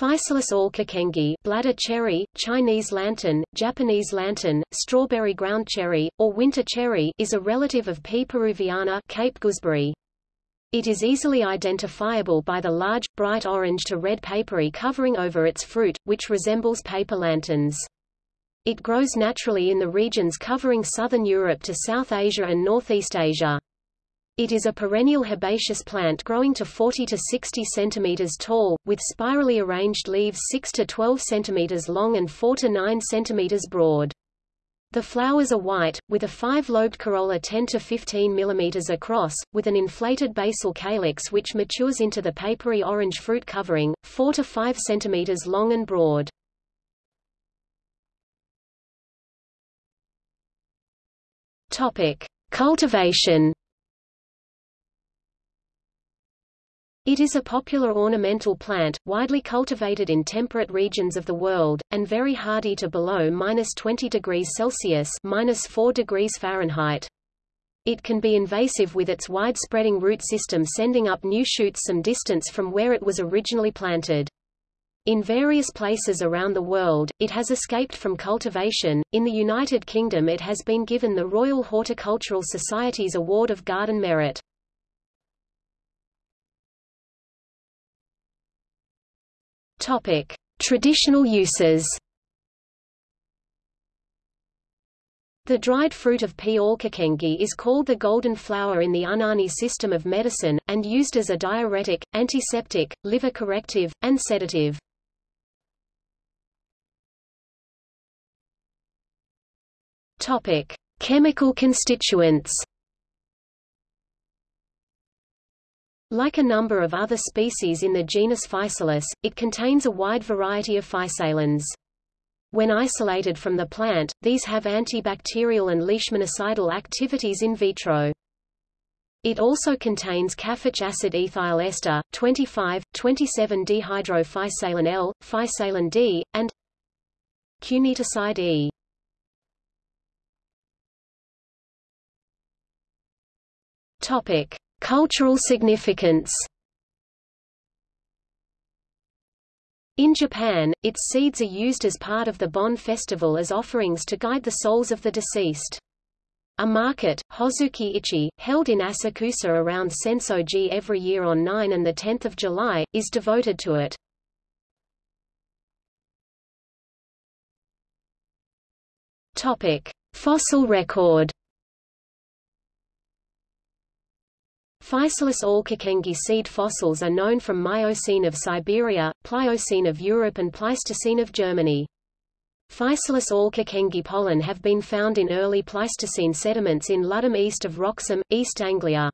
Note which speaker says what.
Speaker 1: Physalis alkekengi bladder cherry, Chinese lantern, Japanese lantern, strawberry ground cherry, or winter cherry is a relative of P. peruviana Cape gooseberry. It is easily identifiable by the large, bright orange to red papery covering over its fruit, which resembles paper lanterns. It grows naturally in the regions covering southern Europe to South Asia and Northeast Asia. It is a perennial herbaceous plant growing to 40 to 60 centimeters tall, with spirally arranged leaves 6 to 12 centimeters long and 4 to 9 centimeters broad. The flowers are white, with a five-lobed corolla 10 to 15 mm across, with an inflated basal calyx which matures into the papery orange fruit covering, 4 to 5 cm long and broad. Topic. Cultivation It is a popular ornamental plant, widely cultivated in temperate regions of the world, and very hardy to below minus 20 degrees Celsius minus 4 degrees Fahrenheit. It can be invasive with its wide-spreading root system sending up new shoots some distance from where it was originally planted. In various places around the world, it has escaped from cultivation. In the United Kingdom it has been given the Royal Horticultural Society's Award of Garden Merit. Topic: Traditional uses. The dried fruit of P. alkekengi is called the golden flower in the Unani system of medicine, and used as a diuretic, antiseptic, liver corrective, and sedative. Chemical constituents. Like a number of other species in the genus Physalis, it contains a wide variety of physalins. When isolated from the plant, these have antibacterial and leishmanicidal activities in vitro. It also contains caffeic acid ethyl ester, 25, 27-dehydrophysalin L, physalin D, and cuneataside E. Topic: Cultural significance In Japan, its seeds are used as part of the Bon festival as offerings to guide the souls of the deceased. A market, Hozuki Ichi, held in Asakusa around Sensoji every year on 9 and 10 July, is devoted to it. Fossil record Physalis alkekengi seed fossils are known from Miocene of Siberia, Pliocene of Europe and Pleistocene of Germany. Physalis alkekengi pollen have been found in early Pleistocene sediments in Ludham east of Wroxham, East Anglia.